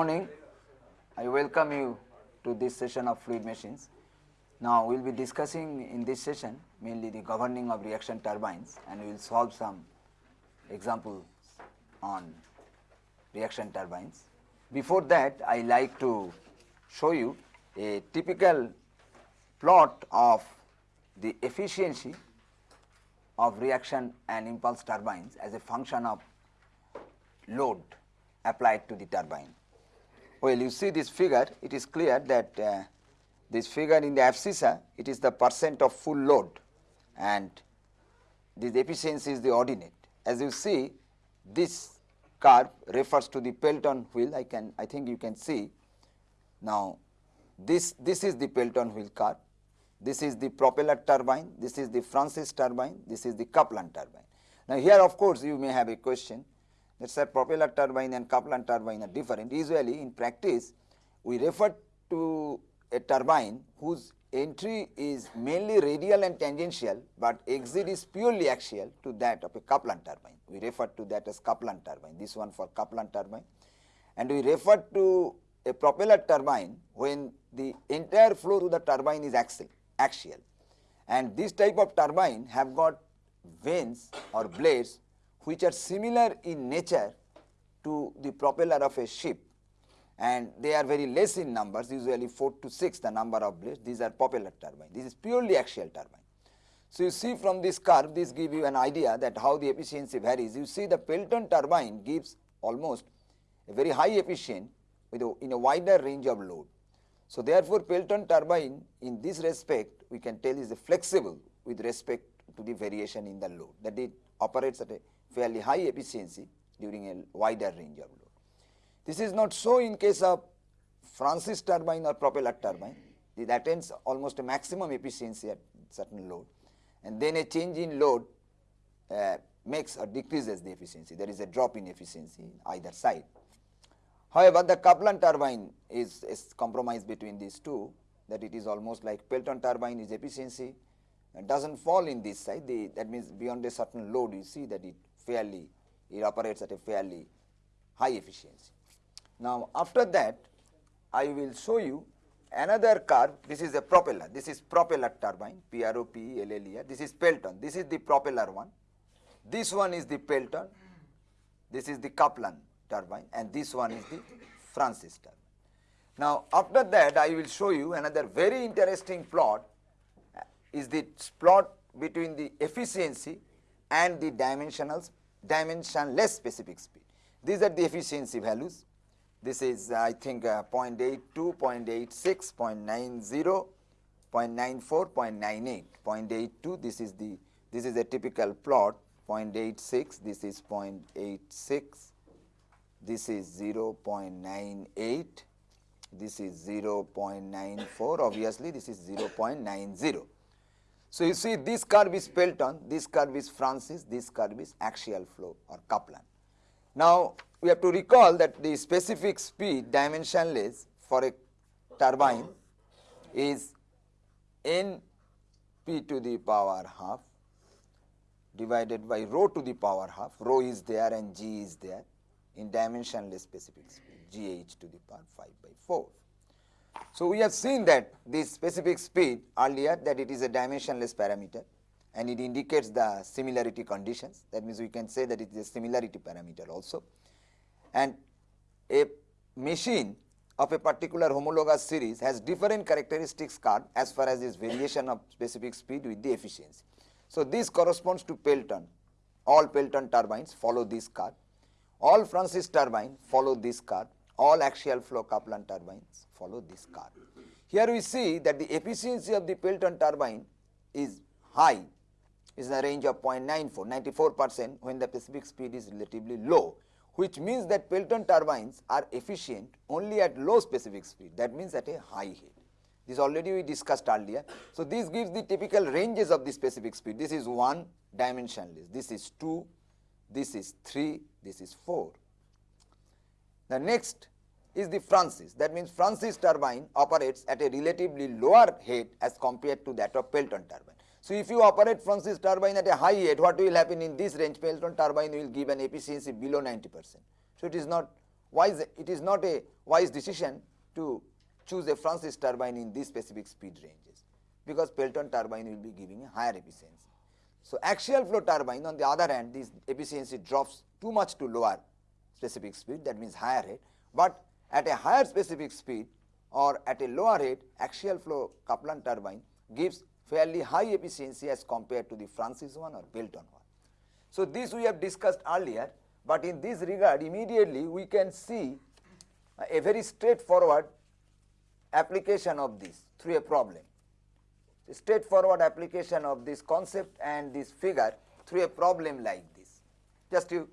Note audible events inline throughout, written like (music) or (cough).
Morning. I welcome you to this session of fluid machines. Now, we will be discussing in this session mainly the governing of reaction turbines and we will solve some examples on reaction turbines. Before that, I like to show you a typical plot of the efficiency of reaction and impulse turbines as a function of load applied to the turbine. Well, you see this figure, it is clear that uh, this figure in the abscissa, it is the percent of full load and this efficiency is the ordinate. As you see, this curve refers to the Pelton wheel, I can, I think you can see. Now, this, this is the Pelton wheel curve, this is the propeller turbine, this is the Francis turbine, this is the Kaplan turbine. Now, here of course, you may have a question that say propeller turbine and Kaplan turbine are different. Usually in practice, we refer to a turbine whose entry is mainly radial and tangential, but exit is purely axial to that of a Kaplan turbine. We refer to that as Kaplan turbine, this one for Kaplan turbine. And we refer to a propeller turbine when the entire flow through the turbine is axial, axial. And this type of turbine have got vanes or blades which are similar in nature to the propeller of a ship and they are very less in numbers usually 4 to 6 the number of blades these are propeller turbine this is purely axial turbine. So, you see from this curve this give you an idea that how the efficiency varies you see the Pelton turbine gives almost a very high efficient with a, in a wider range of load. So, therefore, Pelton turbine in this respect we can tell is flexible with respect to the variation in the load that it operates at a fairly high efficiency during a wider range of load. This is not so in case of Francis turbine or propeller turbine, it attains almost a maximum efficiency at certain load and then a change in load uh, makes or decreases the efficiency, there is a drop in efficiency in either side. However, the Kaplan turbine is, is compromise between these two that it is almost like Pelton turbine is efficiency does not fall in this side the, that means beyond a certain load you see that it fairly, it operates at a fairly high efficiency. Now, after that I will show you another curve, this is a propeller, this is propeller turbine, P-R-O-P-E-L-L-E-R, this is Pelton, this is the propeller one, this one is the Pelton, this is the Kaplan turbine and this one is the Francis turbine. Now, after that I will show you another very interesting plot. Is the plot between the efficiency and the dimensional dimensionless specific speed. These are the efficiency values. This is uh, I think uh, 0.82, 0.86, 0.90, 0.94, 0.98, 0.82 this is the this is a typical plot. 0.86 this is 0.86 this is 0.98 this is 0.94 obviously this is 0.90 so, you see this curve is Pelton, this curve is Francis, this curve is axial flow or Kaplan. Now, we have to recall that the specific speed dimensionless for a turbine is n p to the power half divided by rho to the power half, rho is there and g is there in dimensionless specific speed, g h to the power 5 by 4. So, we have seen that this specific speed earlier that it is a dimensionless parameter and it indicates the similarity conditions. That means we can say that it is a similarity parameter also. And a machine of a particular homologous series has different characteristics curve as far as its variation of specific speed with the efficiency. So, this corresponds to Pelton. All Pelton turbines follow this curve all Francis turbine follow this curve all axial flow Kaplan turbines follow this curve. Here we see that the efficiency of the Pelton turbine is high, is in the range of 0.94, 94 percent when the specific speed is relatively low, which means that Pelton turbines are efficient only at low specific speed, that means at a high head. This already we discussed earlier. So, this gives the typical ranges of the specific speed. This is 1 dimensionless, this is 2, this is 3, this is 4. The next is the Francis. That means Francis turbine operates at a relatively lower head as compared to that of Pelton turbine. So, if you operate Francis turbine at a high head, what will happen in this range? Pelton turbine will give an efficiency below 90 percent. So, it is not wise, it is not a wise decision to choose a Francis turbine in these specific speed ranges because Pelton turbine will be giving a higher efficiency. So, axial flow turbine on the other hand this efficiency drops too much to lower specific speed that means higher head, but at a higher specific speed or at a lower rate, axial flow Kaplan turbine gives fairly high efficiency as compared to the Francis one or Pelton one. So, this we have discussed earlier, but in this regard immediately we can see a very straightforward application of this through a problem. Straightforward application of this concept and this figure through a problem like this. Just you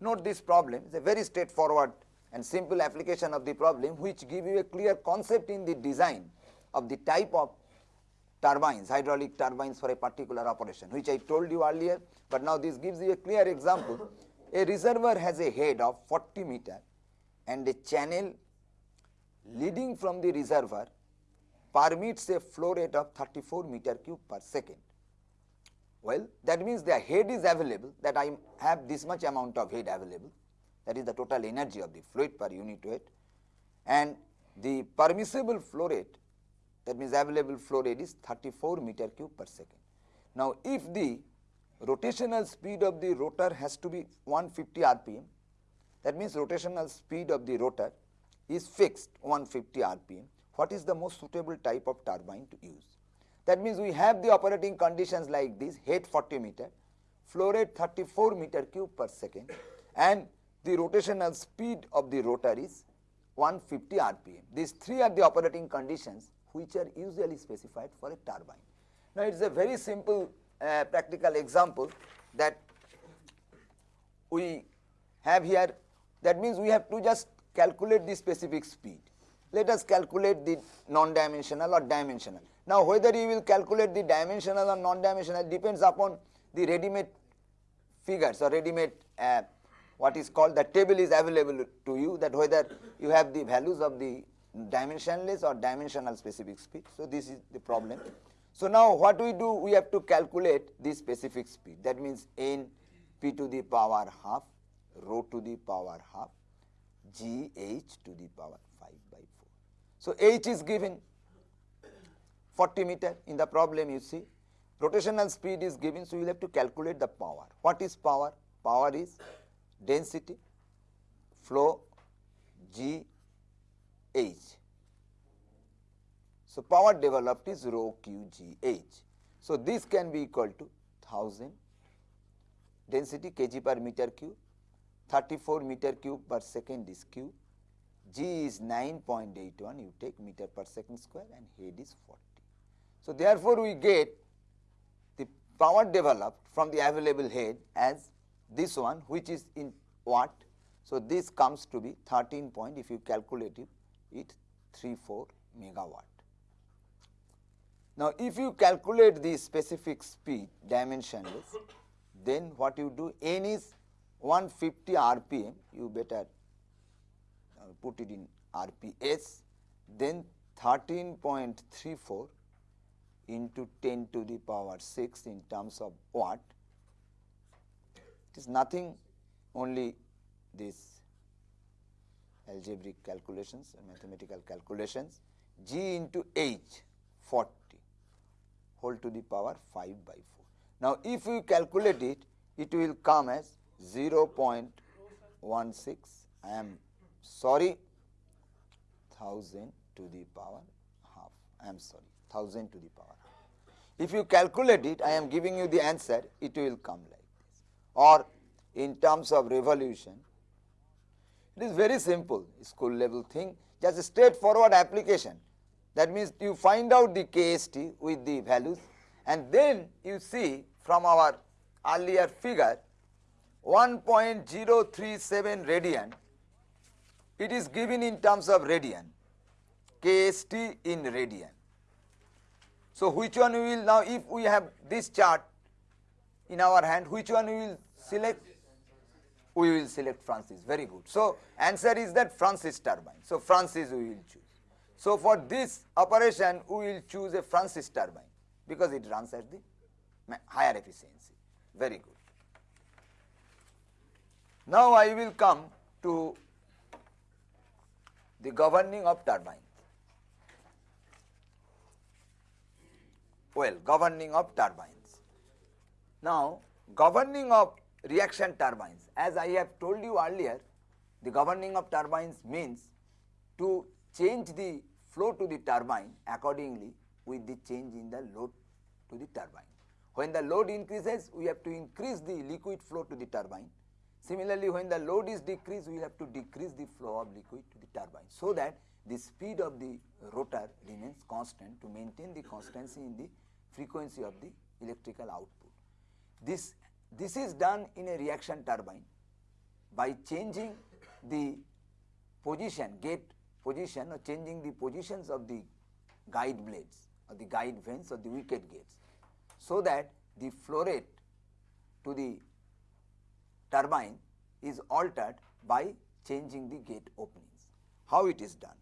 note this problem, is a very straightforward and simple application of the problem which give you a clear concept in the design of the type of turbines, hydraulic turbines for a particular operation which I told you earlier, but now this gives you a clear example. A reservoir has a head of 40 meter and a channel leading from the reservoir permits a flow rate of 34 meter cube per second. Well, that means the head is available that I have this much amount of head available that is the total energy of the fluid per unit weight. And the permissible flow rate that means available flow rate is 34 meter cube per second. Now, if the rotational speed of the rotor has to be 150 rpm that means rotational speed of the rotor is fixed 150 rpm what is the most suitable type of turbine to use? That means we have the operating conditions like this head 40 meter flow rate 34 meter cube per second and the rotational speed of the rotor is 150 rpm these three are the operating conditions which are usually specified for a turbine. Now, it is a very simple uh, practical example that we have here that means we have to just calculate the specific speed. Let us calculate the non-dimensional or dimensional. Now, whether you will calculate the dimensional or non-dimensional depends upon the ready-made figures or ready-made uh, what is called the table is available to you that whether you have the values of the dimensionless or dimensional specific speed. So, this is the problem. So, now what we do we have to calculate the specific speed that means n p to the power half rho to the power half g h to the power 5 by 4. So, h is given 40 meter in the problem you see rotational speed is given. So, you will have to calculate the power. What is power? Power is density, flow, g H. So, power developed is rho q g h. So, this can be equal to 1000 density kg per meter cube 34 meter cube per second is q g is 9.81 you take meter per second square and head is 40. So, therefore, we get the power developed from the available head as this one which is in watt. So, this comes to be 13 point if you calculate it it 34 megawatt. Now, if you calculate the specific speed dimensionless, then what you do n is 150 rpm, you better uh, put it in rps, then 13.34 into 10 to the power 6 in terms of watt. It is nothing only this algebraic calculations and mathematical calculations g into h 40 whole to the power 5 by 4. Now, if you calculate it, it will come as 0 0.16 I am sorry 1000 to the power half I am sorry 1000 to the power half. If you calculate it I am giving you the answer it will come like or in terms of revolution it is very simple school level thing just straightforward application. That means you find out the KST with the values and then you see from our earlier figure 1.037 radian it is given in terms of radian KST in radian. So, which one we will now if we have this chart in our hand which one we will select we will select Francis very good. So, answer is that Francis turbine. So, Francis we will choose. So, for this operation we will choose a Francis turbine because it runs at the higher efficiency very good. Now, I will come to the governing of turbines. Well, governing of turbines. Now, governing of reaction turbines, as I have told you earlier, the governing of turbines means to change the flow to the turbine accordingly with the change in the load to the turbine. When the load increases, we have to increase the liquid flow to the turbine. Similarly, when the load is decreased, we have to decrease the flow of liquid to the turbine so that the speed of the rotor remains constant to maintain the constancy in the frequency of the electrical output. This, this is done in a reaction turbine by changing the position, gate position or changing the positions of the guide blades or the guide vanes or the wicket gates so that the flow rate to the turbine is altered by changing the gate openings. How it is done?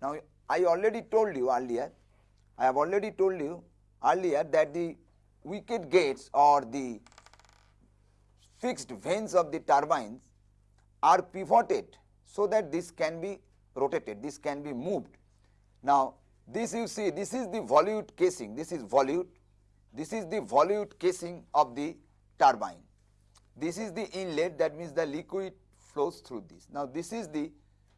Now, I already told you earlier, I have already told you earlier that the wicket gates or the fixed vanes of the turbines are pivoted so that this can be rotated, this can be moved. Now, this you see, this is the volute casing, this is volute, this is the volute casing of the turbine. This is the inlet that means the liquid flows through this. Now, this is the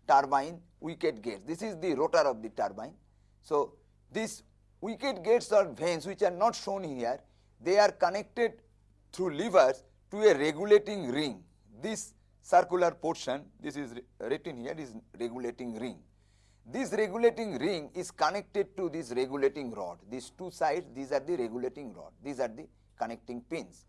turbine wicket gates, this is the rotor of the turbine. So, this wicket gates or vanes which are not shown here, they are connected through levers to a regulating ring. This circular portion, this is written here is regulating ring. This regulating ring is connected to this regulating rod. These two sides, these are the regulating rod. These are the connecting pins.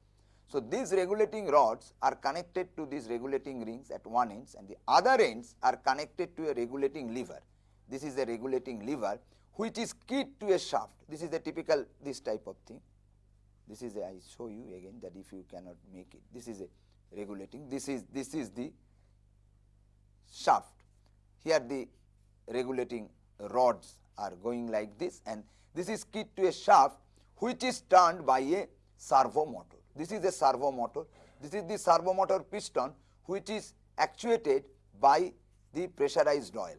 So, these regulating rods are connected to these regulating rings at one ends and the other ends are connected to a regulating lever. This is a regulating lever which is keyed to a shaft. This is a typical this type of thing. This is a, I show you again that if you cannot make it, this is a regulating, this is this is the shaft. Here the regulating rods are going like this and this is keyed to a shaft which is turned by a servo motor. This is a servo motor. This is the servo motor piston which is actuated by the pressurized oil.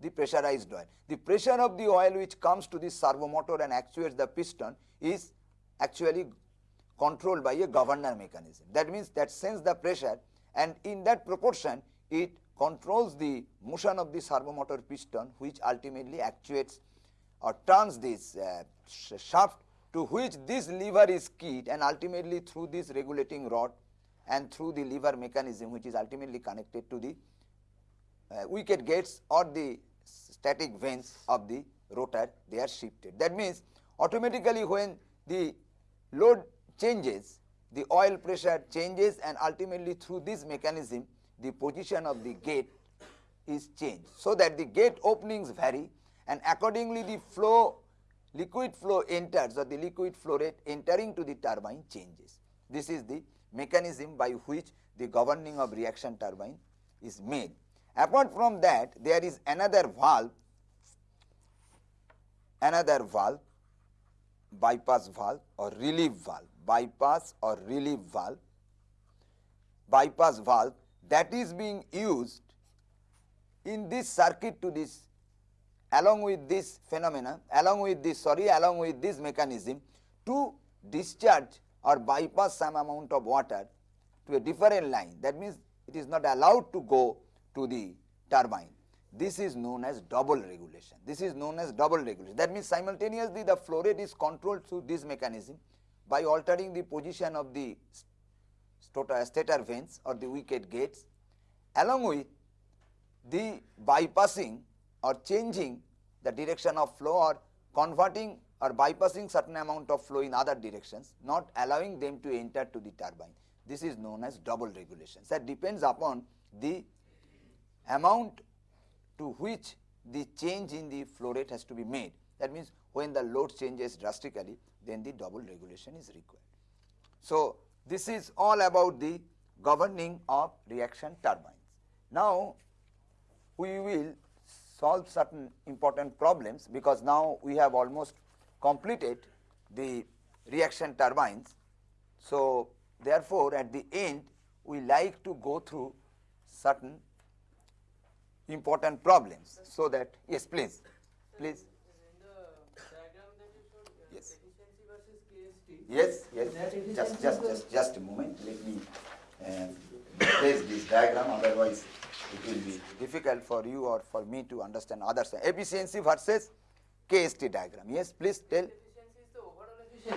The pressurized oil. The pressure of the oil which comes to the servo motor and actuates the piston is actually controlled by a governor mechanism. That means that sends the pressure and in that proportion it controls the motion of the servo motor piston which ultimately actuates or turns this uh, shaft to which this lever is keyed and ultimately through this regulating rod and through the lever mechanism which is ultimately connected to the uh, wicket gates or the static vanes of the rotor they are shifted. That means automatically when the load changes the oil pressure changes and ultimately through this mechanism the position of the gate is changed. So that the gate openings vary and accordingly the flow liquid flow enters or the liquid flow rate entering to the turbine changes. This is the mechanism by which the governing of reaction turbine is made. Apart from that there is another valve another valve bypass valve or relief valve. Bypass or relief valve. Bypass valve that is being used in this circuit to this along with this phenomena along with this sorry along with this mechanism to discharge or bypass some amount of water to a different line. That means it is not allowed to go to the turbine this is known as double regulation this is known as double regulation that means simultaneously the flow rate is controlled through this mechanism by altering the position of the stator vanes or the wicket gates along with the bypassing or changing the direction of flow or converting or bypassing certain amount of flow in other directions not allowing them to enter to the turbine. This is known as double regulation. That depends upon the amount to which the change in the flow rate has to be made. That means, when the load changes drastically then the double regulation is required. So, this is all about the governing of reaction turbines. Now, we will solve certain important problems because now we have almost completed the reaction turbines. So, therefore, at the end we like to go through certain important problems. So that yes please. Please. Yes. Yes yes. Just just just just a moment. Let me uh, place this diagram. Otherwise it will be difficult for you or for me to understand others efficiency versus KST diagram. Yes please tell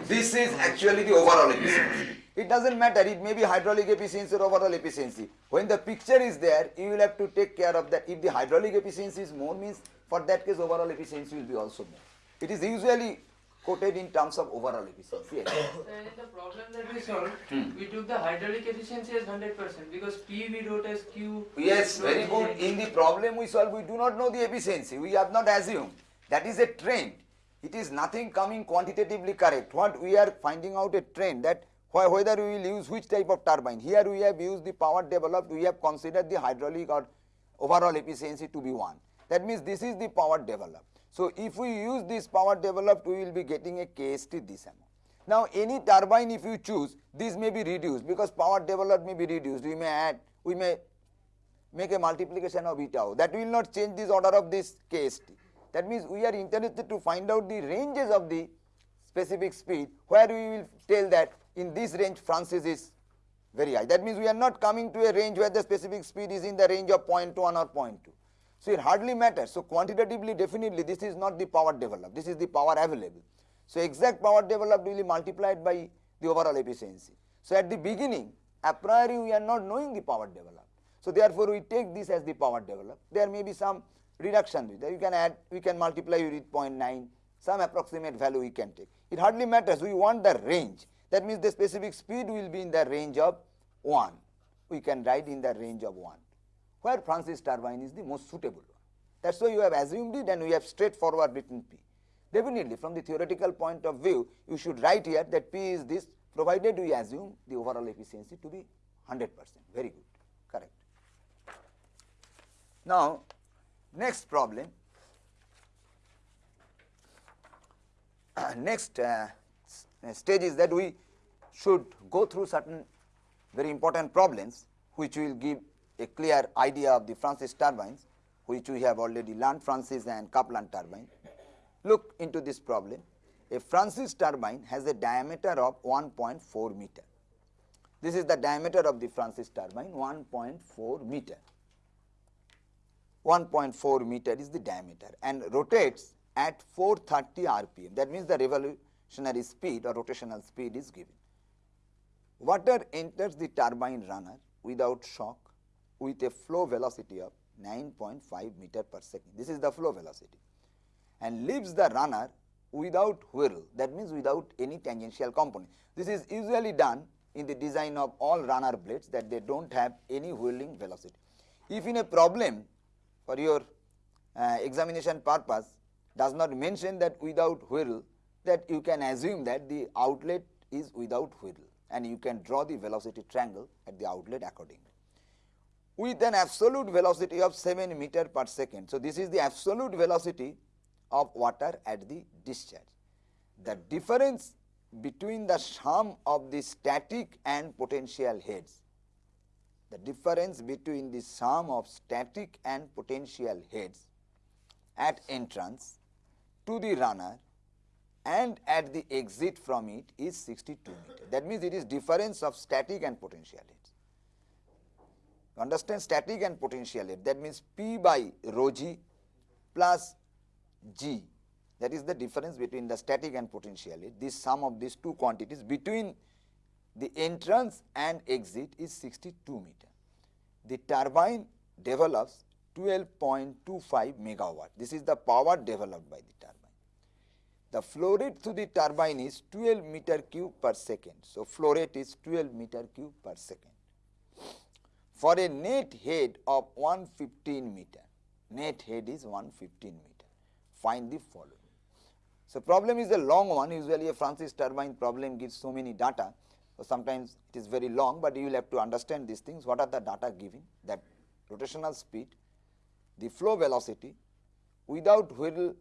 this is actually the overall efficiency. It doesn't matter, it may be hydraulic efficiency or overall efficiency. When the picture is there, you will have to take care of that. If the hydraulic efficiency is more means, for that case overall efficiency will be also more. It is usually quoted in terms of overall efficiency. Yes. (coughs) in the problem that we solved, hmm. we took the hydraulic efficiency as 100% because P we wrote as Q. Yes, very good. In the problem we solve, we do not know the efficiency. We have not assumed. That is a trend it is nothing coming quantitatively correct. What we are finding out a trend that whether we will use which type of turbine. Here we have used the power developed, we have considered the hydraulic or overall efficiency to be 1. That means this is the power developed. So if we use this power developed, we will be getting a KST this amount. Now any turbine if you choose, this may be reduced because power developed may be reduced. We may add, we may make a multiplication of eta. That will not change this order of this KST. That means we are interested to find out the ranges of the specific speed where we will tell that in this range Francis is very high. That means we are not coming to a range where the specific speed is in the range of 0.1 or 0.2. So it hardly matters. So quantitatively definitely this is not the power developed, this is the power available. So exact power developed will be multiplied by the overall efficiency. So at the beginning a priori we are not knowing the power developed. So therefore we take this as the power developed. There may be some reduction with that. You can add, we can multiply with 0.9, some approximate value we can take. It hardly matters, we want the range. That means the specific speed will be in the range of 1. We can write in the range of 1, where Francis turbine is the most suitable one. That is why you have assumed it and we have straightforward written P. Definitely from the theoretical point of view, you should write here that P is this provided we assume the overall efficiency to be 100 percent, very good, correct. Now, Next problem, uh, next uh, stage is that we should go through certain very important problems which will give a clear idea of the Francis turbines which we have already learned Francis and Kaplan turbine. Look into this problem. A Francis turbine has a diameter of 1.4 meter. This is the diameter of the Francis turbine 1.4 meter. 1.4 meter is the diameter and rotates at 430 rpm. That means the revolutionary speed or rotational speed is given. Water enters the turbine runner without shock with a flow velocity of 9.5 meter per second. This is the flow velocity and leaves the runner without whirl that means without any tangential component. This is usually done in the design of all runner blades that they do not have any whirling velocity. If in a problem for your uh, examination purpose does not mention that without whirl that you can assume that the outlet is without whirl and you can draw the velocity triangle at the outlet accordingly. With an absolute velocity of 7 meter per second. So, this is the absolute velocity of water at the discharge. The difference between the sum of the static and potential heads the difference between the sum of static and potential heads at entrance to the runner and at the exit from it is 62 meter. That means it is difference of static and potential heads. Understand static and potential head that means P by rho g plus g that is the difference between the static and potential head. This sum of these two quantities between the entrance and exit is 62 meter. The turbine develops 12.25 megawatt. This is the power developed by the turbine. The flow rate through the turbine is 12 meter cube per second. So, flow rate is 12 meter cube per second. For a net head of 115 meter, net head is 115 meter. Find the following. So, problem is a long one usually a Francis turbine problem gives so many data so, sometimes it is very long, but you will have to understand these things. What are the data giving? That rotational speed, the flow velocity without whirl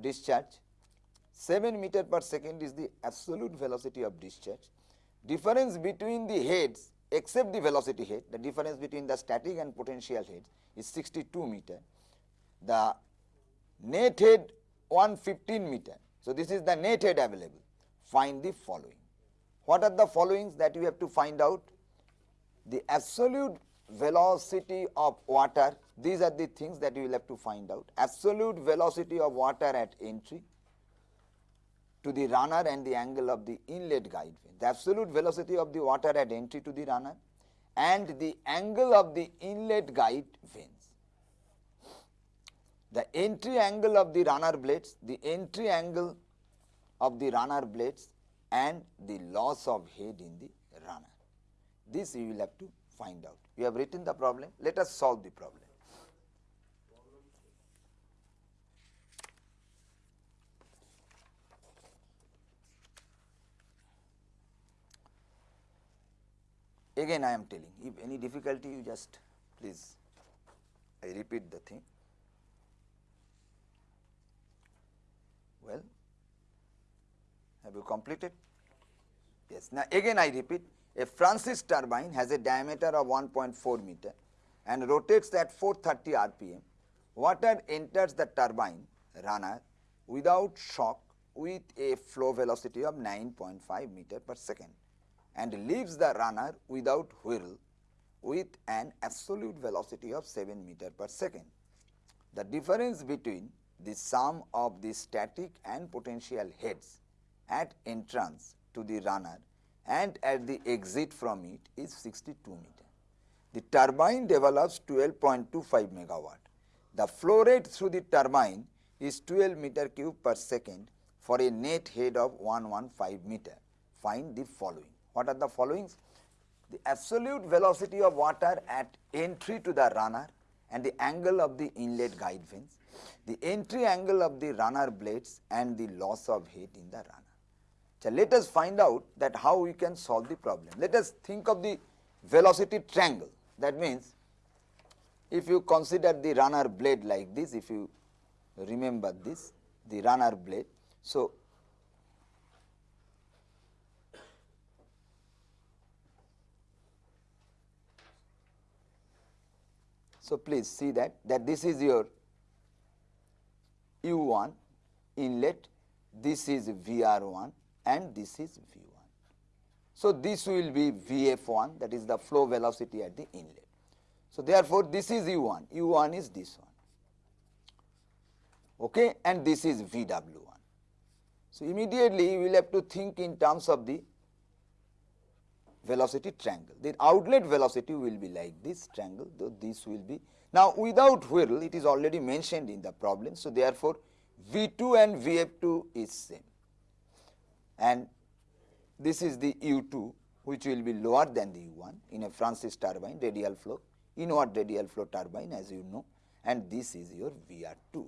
discharge, 7 meter per second is the absolute velocity of discharge. Difference between the heads except the velocity head, the difference between the static and potential heads is 62 meter. The net head 115 meter. So, this is the net head available. Find the following. What are the followings that you have to find out? The absolute velocity of water, these are the things that you will have to find out. Absolute velocity of water at entry to the runner and the angle of the inlet guide vane. The absolute velocity of the water at entry to the runner and the angle of the inlet guide vanes. The entry angle of the runner blades, the entry angle of the runner blades and the loss of head in the runner. This you will have to find out. You have written the problem, let us solve the problem. Again I am telling, if any difficulty you just please, I repeat the thing. Well, have you completed? Yes. Now, again I repeat, a Francis turbine has a diameter of 1.4 meter and rotates at 430 rpm. Water enters the turbine runner without shock with a flow velocity of 9.5 meter per second and leaves the runner without whirl with an absolute velocity of 7 meter per second. The difference between the sum of the static and potential heads at entrance to the runner and at the exit from it is 62 meter. The turbine develops 12.25 megawatt. The flow rate through the turbine is 12 meter cube per second for a net head of 115 meter. Find the following. What are the followings? The absolute velocity of water at entry to the runner and the angle of the inlet guide vanes, the entry angle of the runner blades and the loss of heat in the runner. So, let us find out that how we can solve the problem. Let us think of the velocity triangle. That means, if you consider the runner blade like this, if you remember this, the runner blade. So, So, please see that that this is your U1 inlet, this is VR1 and this is V1. So, this will be Vf1 that is the flow velocity at the inlet. So, therefore, this is U1, U1 is this one okay, and this is VW1. So, immediately you will have to think in terms of the velocity triangle. The outlet velocity will be like this triangle, though this will be. Now, without whirl, it is already mentioned in the problem. So, therefore, V2 and Vf2 is same and this is the U2 which will be lower than the U1 in a Francis turbine radial flow, inward radial flow turbine as you know and this is your VR2.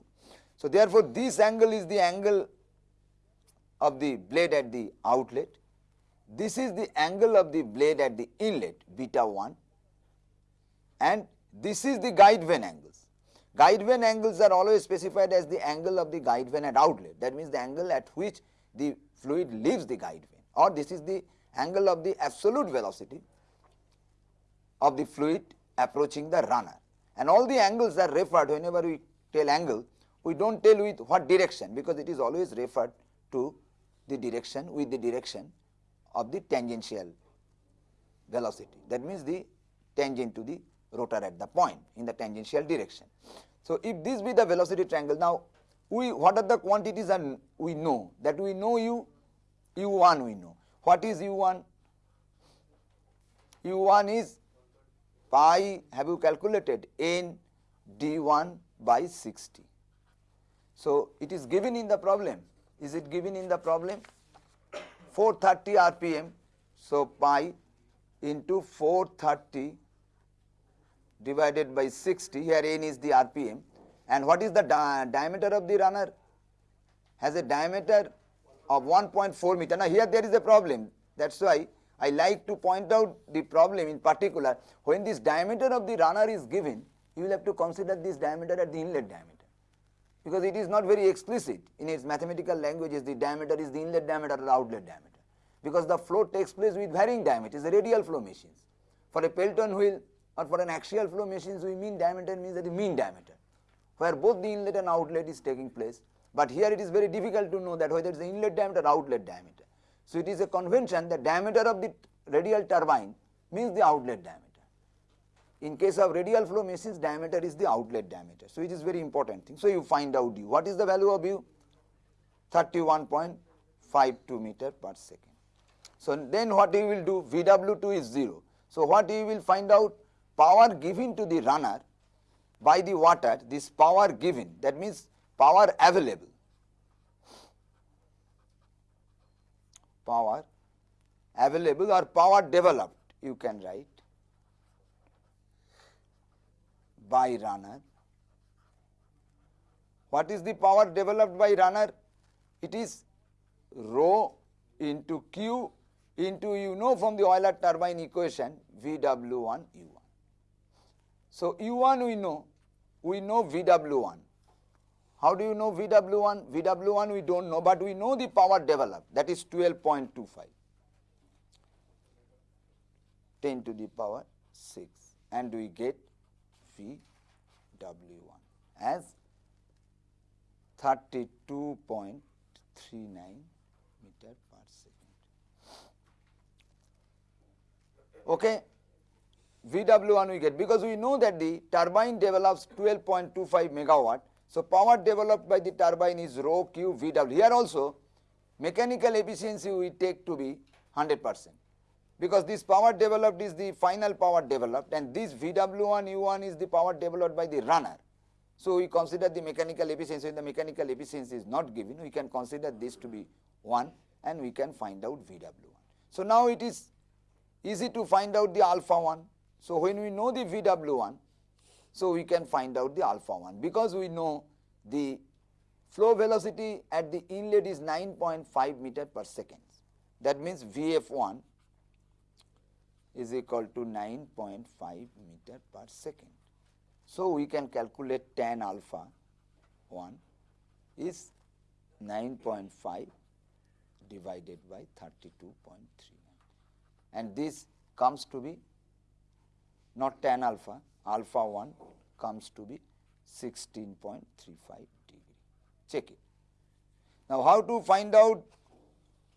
So, therefore, this angle is the angle of the blade at the outlet this is the angle of the blade at the inlet beta 1 and this is the guide vane angles. Guide vane angles are always specified as the angle of the guide vane at outlet that means the angle at which the fluid leaves the guide vane or this is the angle of the absolute velocity of the fluid approaching the runner and all the angles are referred whenever we tell angle we do not tell with what direction because it is always referred to the direction with the direction of the tangential velocity. That means the tangent to the rotor at the point in the tangential direction. So, if this be the velocity triangle, now we what are the quantities and we know that we know u u1 we know. What is u1? u1 is pi have you calculated n d1 by 60. So, it is given in the problem. Is it given in the problem? 430 rpm. So, pi into 430 divided by 60 here n is the rpm and what is the di diameter of the runner? Has a diameter of 1.4 meter. Now, here there is a problem. That is why I like to point out the problem in particular. When this diameter of the runner is given you will have to consider this diameter at the inlet diameter. Because it is not very explicit. In its mathematical languages the diameter is the inlet diameter or outlet diameter. Because the flow takes place with varying diameters the radial flow machines. For a Pelton wheel or for an axial flow machines, we mean diameter means that the mean diameter, where both the inlet and outlet is taking place. But here it is very difficult to know that whether it is the inlet diameter or outlet diameter. So it is a convention that diameter of the radial turbine means the outlet diameter. In case of radial flow machines, diameter is the outlet diameter. So it is very important thing. So you find out u. What is the value of u? 31.52 meter per second. So then what you will do? VW2 is 0. So what you will find out? Power given to the runner by the water, this power given, that means power available. Power available or power developed, you can write by runner. What is the power developed by runner? It is rho into Q into you know from the Euler turbine equation VW1 U1. So U1 we know, we know VW1. How do you know VW1? VW1 we don't know, but we know the power developed that is 12.25. 10 to the power 6 and we get VW1 as 32.39 meter per second. Okay. VW1 we get because we know that the turbine develops 12.25 megawatt. So, power developed by the turbine is rho q VW. Here also mechanical efficiency we take to be 100 percent because this power developed is the final power developed and this VW1 U1 is the power developed by the runner. So, we consider the mechanical efficiency, the mechanical efficiency is not given, we can consider this to be 1 and we can find out VW1. So, now it is easy to find out the alpha 1. So, when we know the VW1, so we can find out the alpha 1 because we know the flow velocity at the inlet is 9.5 meter per second. That means VF1 is equal to 9.5 meter per second. So, we can calculate tan alpha 1 is 9.5 divided by 32.3 and this comes to be not tan alpha, alpha 1 comes to be 16.35 degree. Check it. Now, how to find out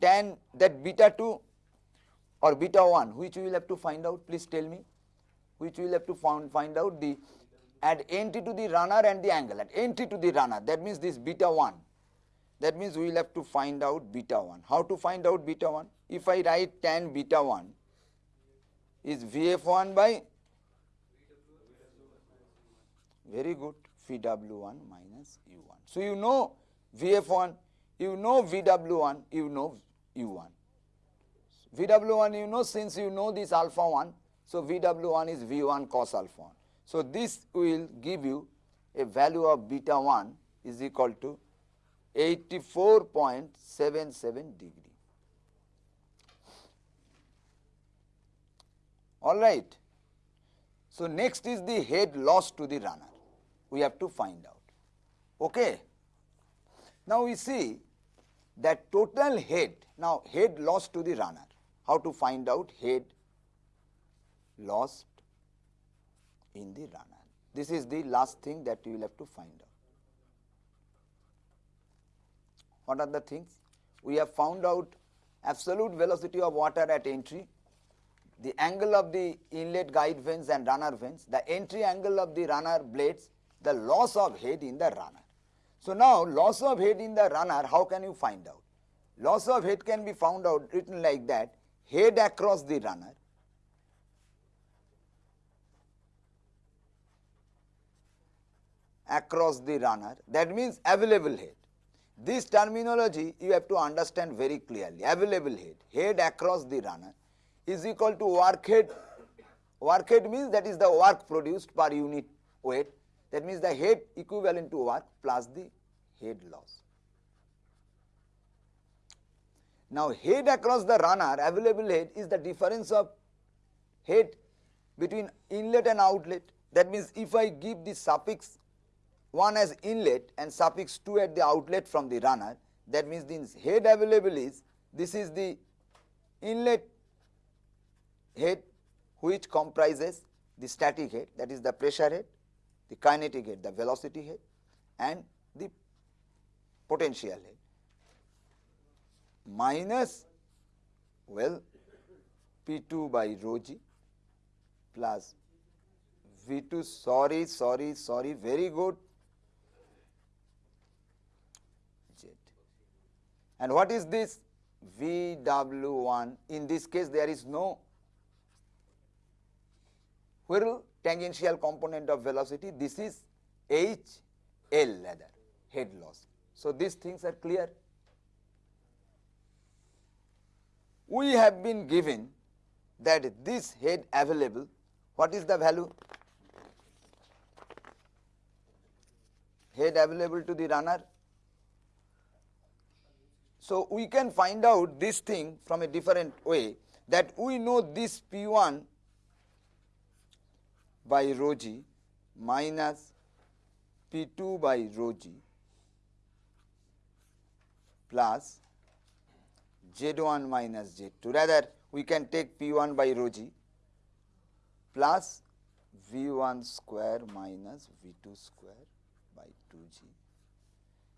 tan that beta 2 or beta 1 which we will have to find out? Please tell me. Which we will have to find, find out the at entry to the runner and the angle. At entry to the runner. That means this beta 1 that means we will have to find out beta 1 how to find out beta 1 if I write tan beta 1 is VF1 by very good VW1 minus U1 so you know VF1 you know VW1 you know U1 VW1 you know since you know this alpha 1, so VW1 is V1 cos alpha 1. So, this will give you a value of beta 1 is equal to 84.77 degree. Alright. So, next is the head loss to the runner. We have to find out. Okay. Now, we see that total head, now head loss to the runner how to find out head lost in the runner. This is the last thing that you will have to find out. What are the things? We have found out absolute velocity of water at entry, the angle of the inlet guide vanes and runner vanes, the entry angle of the runner blades, the loss of head in the runner. So, now loss of head in the runner, how can you find out? Loss of head can be found out written like that head across the runner across the runner that means available head. This terminology you have to understand very clearly available head head across the runner is equal to work head work head means that is the work produced per unit weight that means the head equivalent to work plus the head loss. Now, head across the runner available head is the difference of head between inlet and outlet. That means, if I give the suffix 1 as inlet and suffix 2 at the outlet from the runner, that means the head available is this is the inlet head which comprises the static head that is the pressure head, the kinetic head, the velocity head and the potential head. Minus well P2 by rho g plus V2 sorry sorry sorry very good. Z. And what is this? VW1 in this case there is no whirl tangential component of velocity this is H L rather head loss. So, these things are clear. We have been given that this head available, what is the value? Head available to the runner. So, we can find out this thing from a different way that we know this P1 by rho g minus P2 by rho g plus Z1 minus Z2. Rather, we can take P1 by rho g plus V1 square minus V2 square by 2g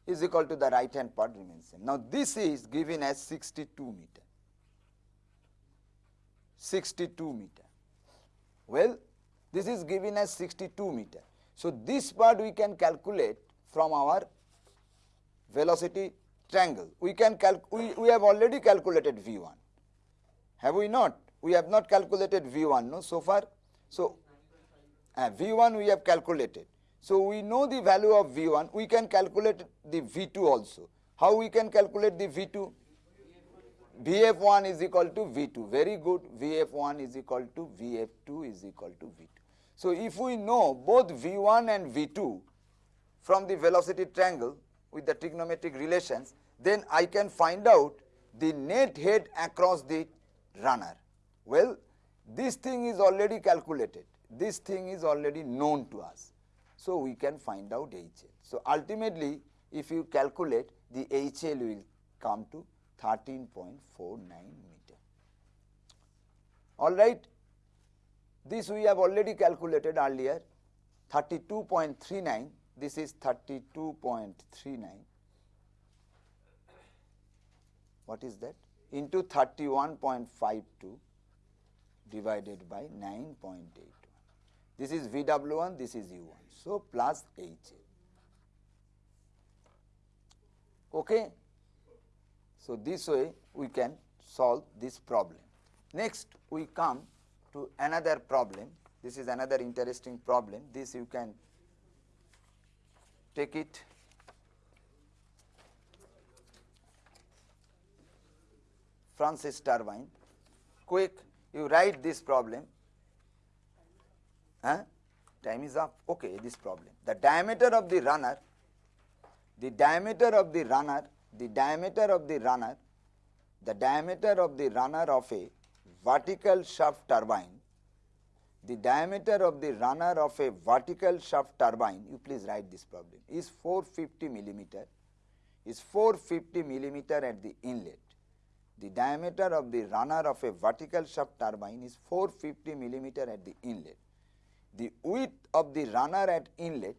is equal to the right hand part remains same. Now, this is given as 62 meter, 62 meter. Well, this is given as 62 meter. So, this part we can calculate from our velocity triangle. We can we, we have already calculated V1. Have we not? We have not calculated V1 no so far. So, uh, V1 we have calculated. So, we know the value of V1, we can calculate the V2 also. How we can calculate the V2? VF1 is equal to V2, very good, VF1 is equal to VF2 is equal to V2. So, if we know both V1 and V2 from the velocity triangle with the trigonometric relations, then I can find out the net head across the runner. Well, this thing is already calculated, this thing is already known to us. So, we can find out HL. So, ultimately if you calculate the HL will come to 13.49 meter. All right. This we have already calculated earlier 32.39, this is 32.39. What is that? Into 31.52 divided by 9.81. This is VW1, this is U1. So, plus HA. Okay. So, this way we can solve this problem. Next, we come to another problem. This is another interesting problem. This you can take it. Francis turbine. Quick, you write this problem. Huh? Time is up. Okay, this problem. The diameter of the runner, the diameter of the runner, the diameter of the runner, the diameter of the runner of a vertical shaft turbine, the diameter of the runner of a vertical shaft turbine, you please write this problem, is 450 millimeter, is 450 millimeter at the inlet. The diameter of the runner of a vertical shaft turbine is 450 millimeter at the inlet. The width of the runner at inlet,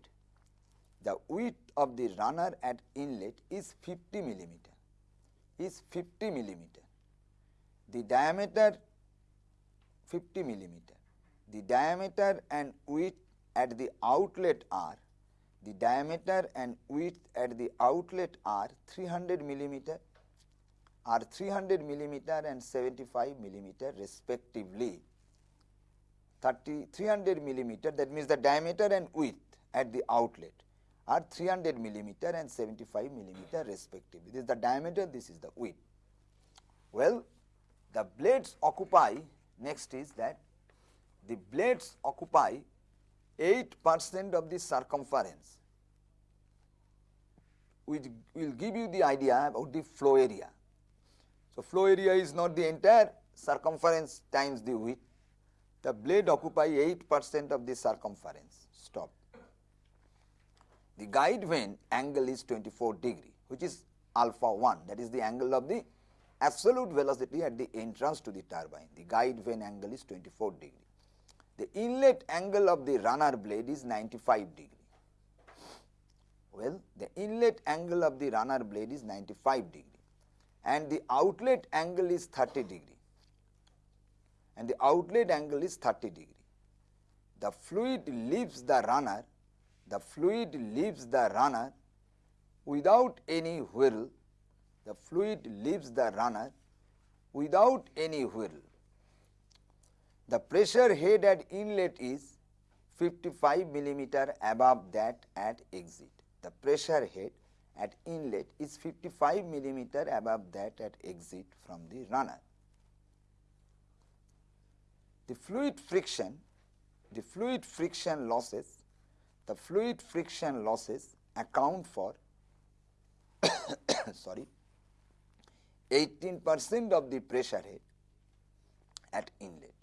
the width of the runner at inlet is 50 millimeter, is 50 millimeter. The diameter 50 millimeter. The diameter and width at the outlet are, the diameter and width at the outlet are 300 millimeter, are 300 millimeter and 75 millimeter respectively. 30, 300 millimeter that means the diameter and width at the outlet are 300 millimeter and 75 millimeter respectively. This is the diameter, this is the width. Well, the blades occupy Next is that the blades occupy 8 percent of the circumference which will give you the idea about the flow area. So, flow area is not the entire circumference times the width, the blade occupy 8 percent of the circumference, stop. The guide vane angle is 24 degree which is alpha 1 that is the angle of the absolute velocity at the entrance to the turbine. The guide vane angle is 24 degree. the inlet angle of the runner blade is 95 degree. Well, the inlet angle of the runner blade is 95 degree and the outlet angle is 30 degree and the outlet angle is 30 degree. The fluid leaves the runner, the fluid leaves the runner without any whirl, the fluid leaves the runner without any whirl. The pressure head at inlet is 55 millimeter above that at exit. The pressure head at inlet is 55 millimeter above that at exit from the runner. The fluid friction, the fluid friction losses, the fluid friction losses account for (coughs) sorry 18 percent of the pressure head at inlet.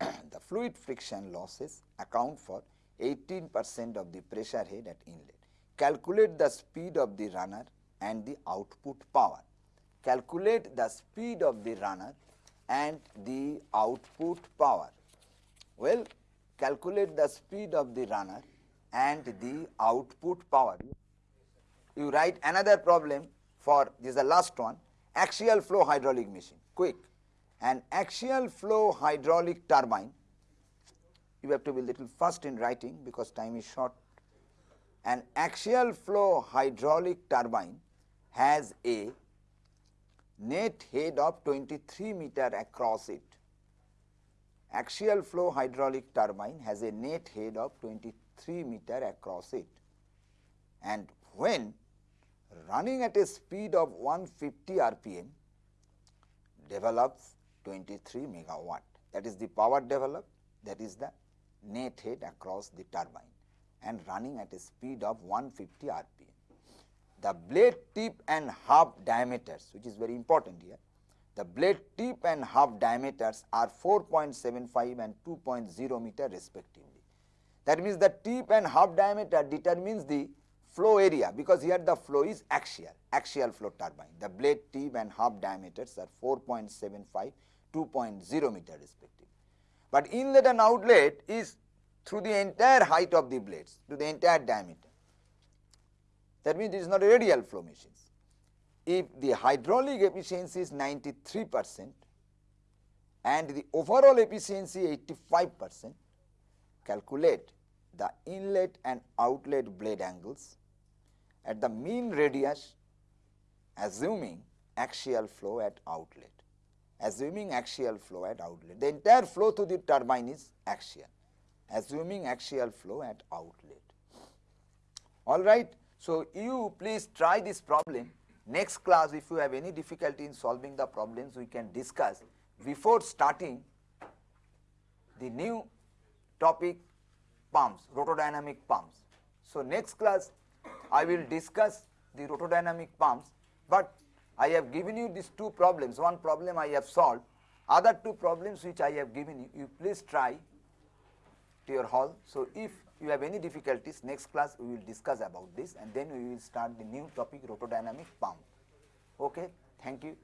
(clears throat) the fluid friction losses account for 18 percent of the pressure head at inlet. Calculate the speed of the runner and the output power. Calculate the speed of the runner and the output power. Well, calculate the speed of the runner and the output power. You write another problem for this is the last one axial flow hydraulic machine. Quick. An axial flow hydraulic turbine. You have to be little fast in writing because time is short. An axial flow hydraulic turbine has a net head of 23 meter across it. Axial flow hydraulic turbine has a net head of 23 meter across it. And when running at a speed of 150 rpm develops 23 megawatt that is the power developed that is the net head across the turbine and running at a speed of 150 rpm. The blade tip and hub diameters which is very important here, the blade tip and hub diameters are 4.75 and 2.0 meter respectively. That means the tip and hub diameter determines the flow area because here the flow is axial, axial flow turbine. The blade tip and hub diameters are 4.75, 2.0 meter respectively. But inlet and outlet is through the entire height of the blades to the entire diameter. That means it is not radial flow machines. If the hydraulic efficiency is 93 percent and the overall efficiency 85 percent, calculate the inlet and outlet blade angles at the mean radius assuming axial flow at outlet, assuming axial flow at outlet. The entire flow through the turbine is axial assuming axial flow at outlet. All right. So, you please try this problem. Next class, if you have any difficulty in solving the problems, we can discuss before starting the new topic pumps, rotodynamic pumps. So, next class, I will discuss the rotodynamic pumps, but I have given you these two problems. One problem I have solved, other two problems which I have given you, you please try to your hall. So, if you have any difficulties next class we will discuss about this and then we will start the new topic rotodynamic pump. Okay. Thank you.